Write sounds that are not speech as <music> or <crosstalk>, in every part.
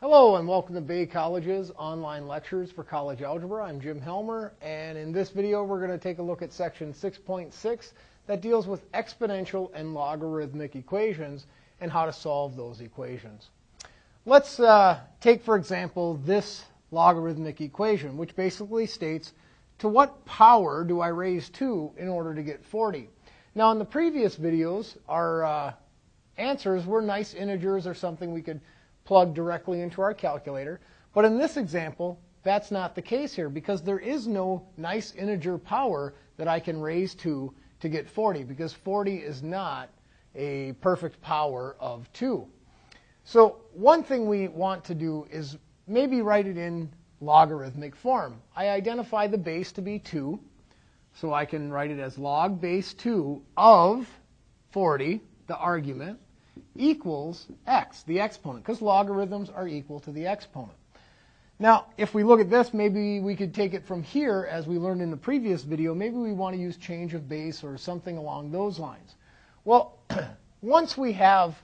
Hello and welcome to Bay College's online lectures for college algebra. I'm Jim Helmer and in this video we're going to take a look at section 6.6 that deals with exponential and logarithmic equations and how to solve those equations. Let's uh, take for example this logarithmic equation which basically states to what power do I raise 2 in order to get 40? Now in the previous videos our uh, answers were nice integers or something we could plug directly into our calculator. But in this example, that's not the case here because there is no nice integer power that I can raise to to get 40 because 40 is not a perfect power of 2. So one thing we want to do is maybe write it in logarithmic form. I identify the base to be 2, so I can write it as log base 2 of 40, the argument, equals x, the exponent, because logarithms are equal to the exponent. Now, if we look at this, maybe we could take it from here, as we learned in the previous video. Maybe we want to use change of base or something along those lines. Well, <clears throat> once we have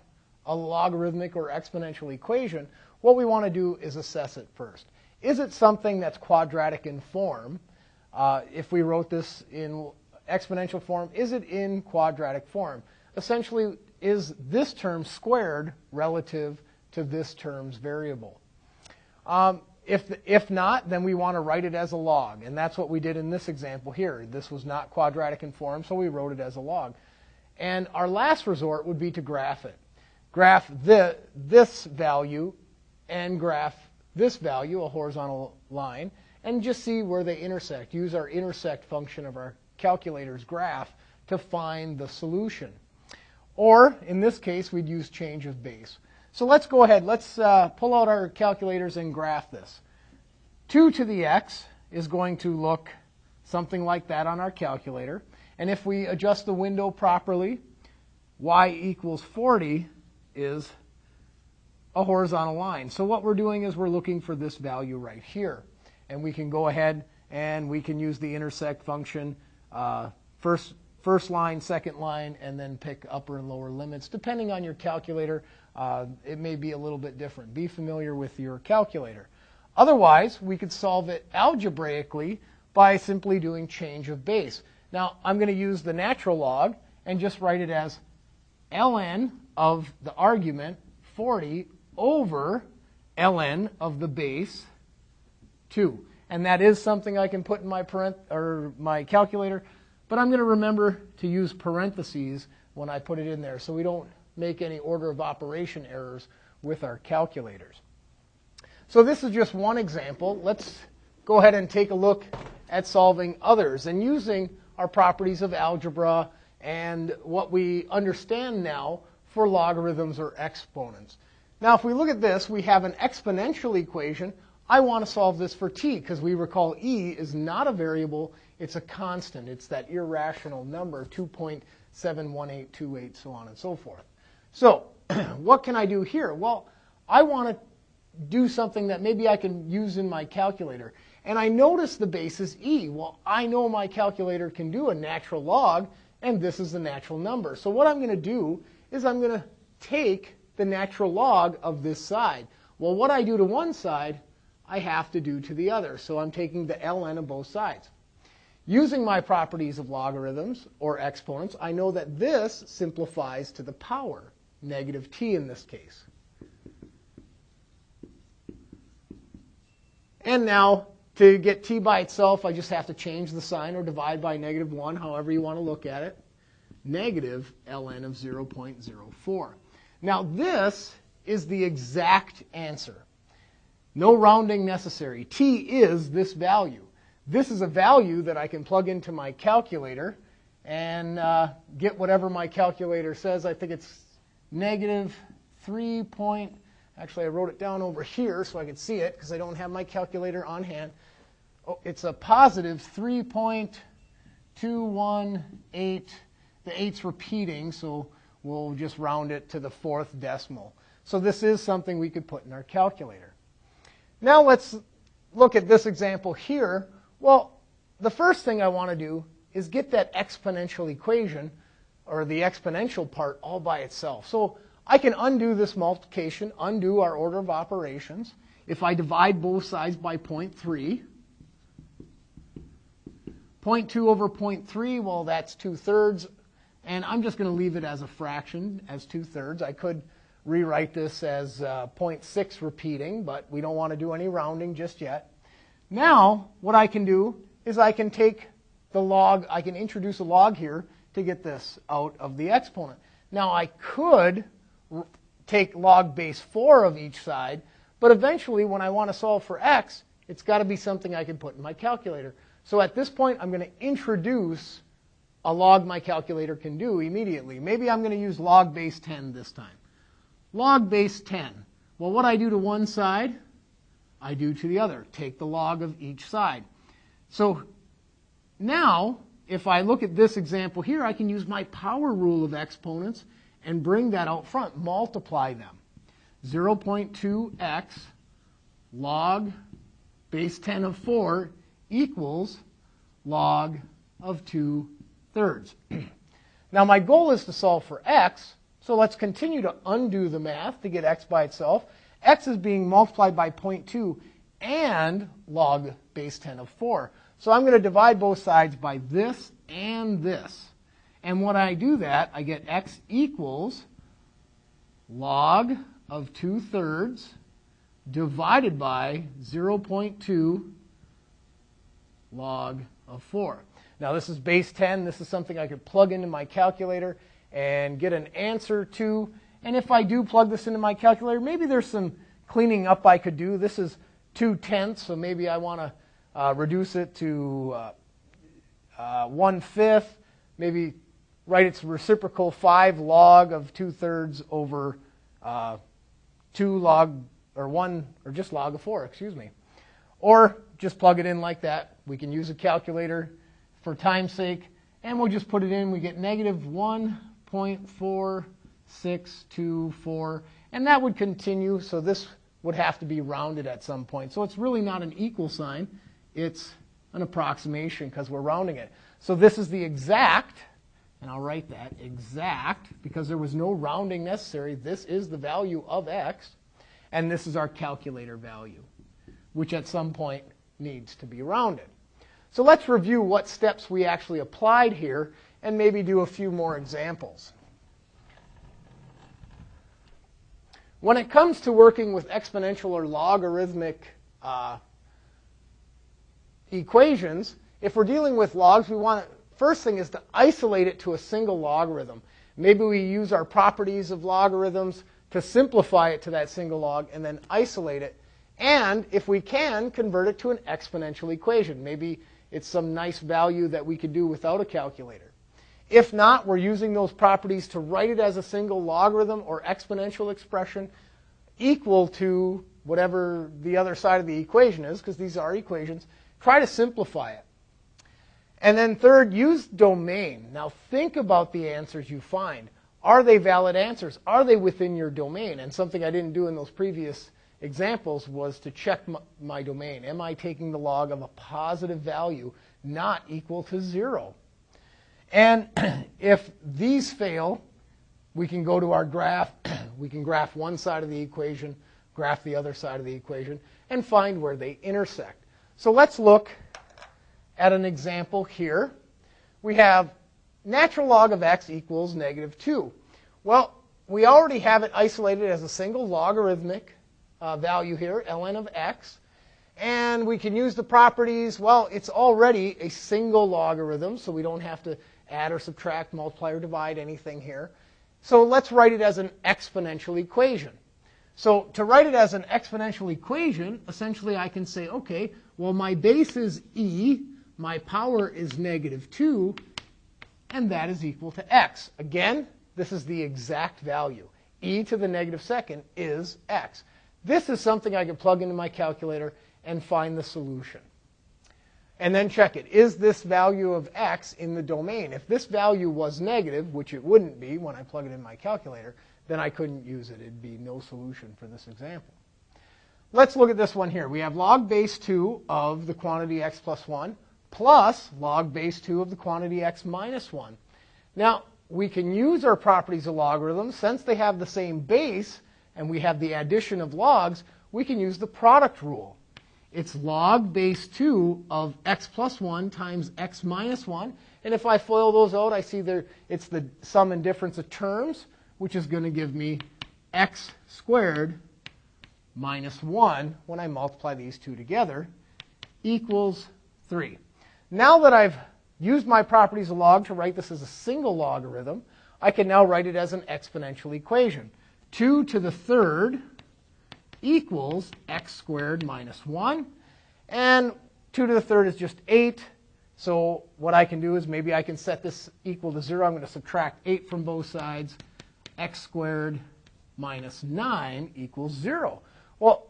a logarithmic or exponential equation, what we want to do is assess it first. Is it something that's quadratic in form? Uh, if we wrote this in exponential form, is it in quadratic form? Essentially, is this term squared relative to this term's variable? Um, if, if not, then we want to write it as a log, and that's what we did in this example here. This was not quadratic in form, so we wrote it as a log. And our last resort would be to graph it. Graph the, this value and graph this value, a horizontal line, and just see where they intersect. Use our intersect function of our calculator's graph to find the solution. Or, in this case, we'd use change of base. So let's go ahead. Let's uh, pull out our calculators and graph this. 2 to the x is going to look something like that on our calculator. And if we adjust the window properly, y equals 40 is a horizontal line. So what we're doing is we're looking for this value right here. And we can go ahead and we can use the intersect function. Uh, first, first line, second line, and then pick upper and lower limits. Depending on your calculator, uh, it may be a little bit different. Be familiar with your calculator. Otherwise, we could solve it algebraically by simply doing change of base. Now, I'm going to use the natural log and just write it as ln of the argument 40 over ln of the base 2. And that is something I can put in my parent or my calculator. But I'm going to remember to use parentheses when I put it in there so we don't make any order of operation errors with our calculators. So this is just one example. Let's go ahead and take a look at solving others and using our properties of algebra and what we understand now for logarithms or exponents. Now, if we look at this, we have an exponential equation. I want to solve this for t because we recall e is not a variable it's a constant. It's that irrational number, 2.71828, so on and so forth. So <clears throat> what can I do here? Well, I want to do something that maybe I can use in my calculator. And I notice the base is e. Well, I know my calculator can do a natural log, and this is the natural number. So what I'm going to do is I'm going to take the natural log of this side. Well, what I do to one side, I have to do to the other. So I'm taking the ln of both sides. Using my properties of logarithms or exponents, I know that this simplifies to the power, negative t in this case. And now, to get t by itself, I just have to change the sign or divide by negative 1, however you want to look at it. Negative ln of 0.04. Now, this is the exact answer. No rounding necessary. t is this value. This is a value that I can plug into my calculator and uh, get whatever my calculator says. I think it's negative 3 point, actually I wrote it down over here so I could see it because I don't have my calculator on hand. Oh, it's a positive 3.218. The 8's repeating, so we'll just round it to the fourth decimal. So this is something we could put in our calculator. Now let's look at this example here well, the first thing I want to do is get that exponential equation, or the exponential part, all by itself. So I can undo this multiplication, undo our order of operations. If I divide both sides by 0.3, 0.2 over 0.3, well, that's 2 thirds. And I'm just going to leave it as a fraction, as 2 thirds. I could rewrite this as uh, 0.6 repeating, but we don't want to do any rounding just yet. Now, what I can do is I can take the log, I can introduce a log here to get this out of the exponent. Now, I could take log base 4 of each side, but eventually when I want to solve for x, it's got to be something I can put in my calculator. So at this point, I'm going to introduce a log my calculator can do immediately. Maybe I'm going to use log base 10 this time. Log base 10. Well, what I do to one side, I do to the other. Take the log of each side. So now, if I look at this example here, I can use my power rule of exponents and bring that out front, multiply them. 0.2x log base 10 of 4 equals log of 2 thirds. <clears throat> now my goal is to solve for x, so let's continue to undo the math to get x by itself. X is being multiplied by 0.2 and log base 10 of 4. So I'm going to divide both sides by this and this. And when I do that, I get x equals log of 2 thirds divided by 0.2 log of 4. Now this is base 10. This is something I could plug into my calculator and get an answer to. And if I do plug this into my calculator, maybe there's some cleaning up I could do. This is 2 tenths, so maybe I want to uh, reduce it to uh, uh, 1 fifth, maybe write its reciprocal 5 log of 2 thirds over uh, 2 log, or 1, or just log of 4, excuse me. Or just plug it in like that. We can use a calculator for time's sake, and we'll just put it in. We get negative 1.4624, and that would continue, so this would have to be rounded at some point. So it's really not an equal sign, it's an approximation because we're rounding it. So this is the exact, and I'll write that, exact, because there was no rounding necessary. This is the value of x, and this is our calculator value, which at some point needs to be rounded. So let's review what steps we actually applied here and maybe do a few more examples. When it comes to working with exponential or logarithmic uh, equations, if we're dealing with logs, we want first thing is to isolate it to a single logarithm. Maybe we use our properties of logarithms to simplify it to that single log and then isolate it. And if we can, convert it to an exponential equation. Maybe it's some nice value that we could do without a calculator. If not, we're using those properties to write it as a single logarithm or exponential expression equal to whatever the other side of the equation is, because these are equations. Try to simplify it. And then third, use domain. Now think about the answers you find. Are they valid answers? Are they within your domain? And something I didn't do in those previous examples was to check my, my, domain. Am I taking the log of a positive value not equal to zero? And <clears throat> if these fail, we can go to our graph. <clears throat> we can graph one side of the equation, graph the other side of the equation, and find where they intersect. So let's look at an example here. We have natural log of x equals negative 2. Well, we already have it isolated as a single logarithmic uh, value here, ln of x. And we can use the properties, well, it's already a single logarithm, so we don't have to add or subtract, multiply or divide anything here. So let's write it as an exponential equation. So to write it as an exponential equation, essentially I can say, okay, well, my base is e, my power is negative 2, and that is equal to x. Again, this is the exact value. e to the negative second is x. This is something I can plug into my calculator and find the solution. And then check it. Is this value of x in the domain? If this value was negative, which it wouldn't be when I plug it in my calculator, then I couldn't use it. It'd be no solution for this example. Let's look at this one here. We have log base 2 of the quantity x plus 1 plus log base 2 of the quantity x minus 1. Now, we can use our properties of logarithms. Since they have the same base and we have the addition of logs, we can use the product rule. It's log base 2 of x plus 1 times x minus 1. And if I FOIL those out, I see there it's the sum and difference of terms, which is going to give me x squared minus 1 when I multiply these two together equals 3. Now that I've used my properties of log to write this as a single logarithm, I can now write it as an exponential equation. 2 to the third equals x squared minus 1. And 2 to the third is just 8. So what I can do is maybe I can set this equal to 0. I'm going to subtract 8 from both sides. x squared minus 9 equals 0. Well,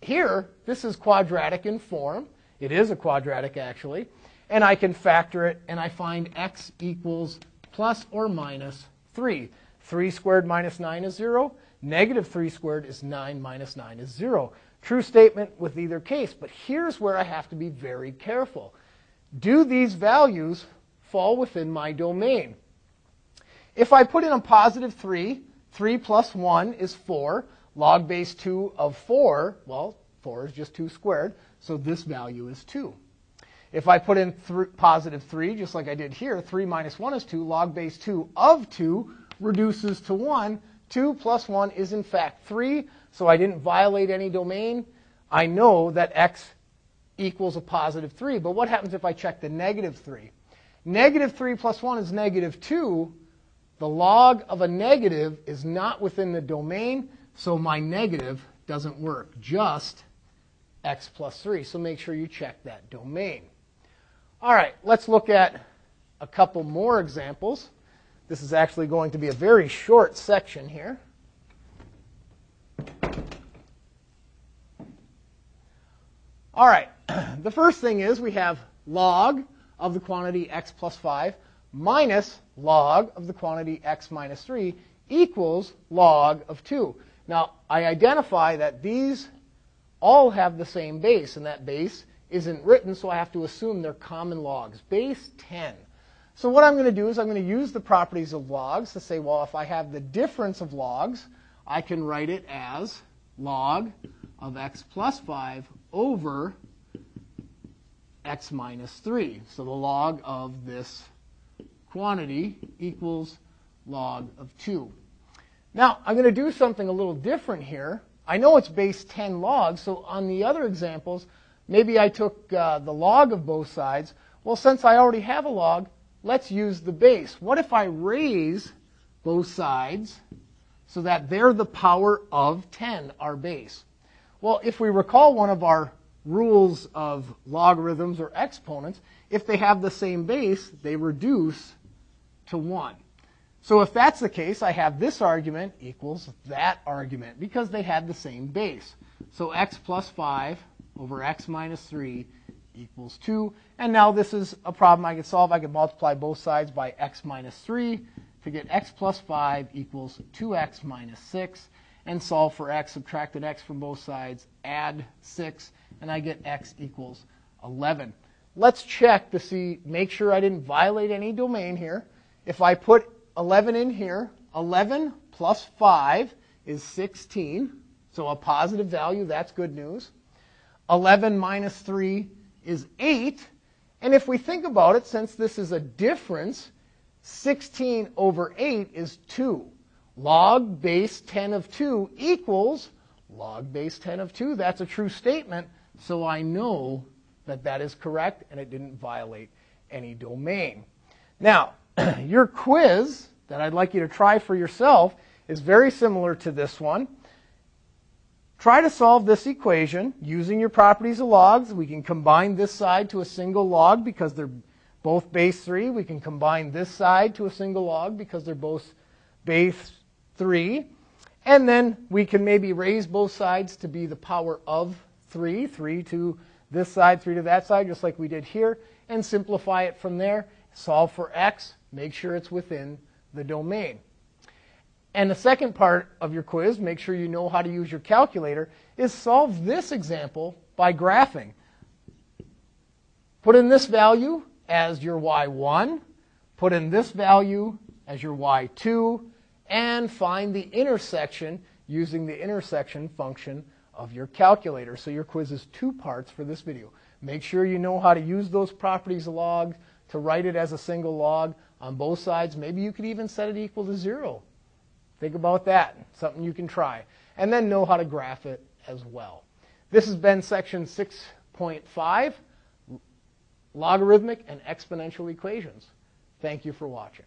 here, this is quadratic in form. It is a quadratic, actually. And I can factor it, and I find x equals plus or minus 3. 3 squared minus 9 is 0. Negative 3 squared is 9 minus 9 is 0. True statement with either case, but here's where I have to be very careful. Do these values fall within my domain? If I put in a positive 3, 3 plus 1 is 4. Log base 2 of 4, well, 4 is just 2 squared, so this value is 2. If I put in th positive 3, just like I did here, 3 minus 1 is 2. Log base 2 of 2 reduces to 1. 2 plus 1 is in fact 3, so I didn't violate any domain. I know that x equals a positive 3. But what happens if I check the negative 3? Negative 3 plus 1 is negative 2. The log of a negative is not within the domain, so my negative doesn't work. Just x plus 3. So make sure you check that domain. All right, let's look at a couple more examples. This is actually going to be a very short section here. All right, <clears throat> the first thing is we have log of the quantity x plus 5 minus log of the quantity x minus 3 equals log of 2. Now, I identify that these all have the same base, and that base isn't written, so I have to assume they're common logs. Base 10. So what I'm going to do is I'm going to use the properties of logs to say, well, if I have the difference of logs, I can write it as log of x plus 5 over x minus 3. So the log of this quantity equals log of 2. Now, I'm going to do something a little different here. I know it's base 10 logs, so on the other examples, maybe I took uh, the log of both sides. Well, since I already have a log, let's use the base. What if I raise both sides so that they're the power of 10, our base? Well, if we recall one of our rules of logarithms or exponents, if they have the same base, they reduce to 1. So if that's the case, I have this argument equals that argument because they had the same base. So x plus 5 over x minus 3 equals 2. And now this is a problem I can solve. I can multiply both sides by x minus 3 to get x plus 5 equals 2x minus 6. And solve for x, subtract an x from both sides, add 6, and I get x equals 11. Let's check to see, make sure I didn't violate any domain here. If I put 11 in here, 11 plus 5 is 16. So a positive value, that's good news. 11 minus 3 is 8. And if we think about it, since this is a difference, 16 over 8 is 2. Log base 10 of 2 equals log base 10 of 2. That's a true statement, so I know that that is correct and it didn't violate any domain. Now, <clears throat> your quiz that I'd like you to try for yourself is very similar to this one. Try to solve this equation using your properties of logs. We can combine this side to a single log because they're both base 3. We can combine this side to a single log because they're both base 3. And then we can maybe raise both sides to be the power of 3. 3 to this side, 3 to that side, just like we did here. And simplify it from there. Solve for x. Make sure it's within the domain. And the second part of your quiz, make sure you know how to use your calculator, is solve this example by graphing. Put in this value as your y1, put in this value as your y2 and find the intersection using the intersection function of your calculator. So your quiz is two parts for this video. Make sure you know how to use those properties of log to write it as a single log on both sides. Maybe you could even set it equal to zero. Think about that. Something you can try. And then know how to graph it as well. This has been section 6.5, logarithmic and exponential equations. Thank you for watching.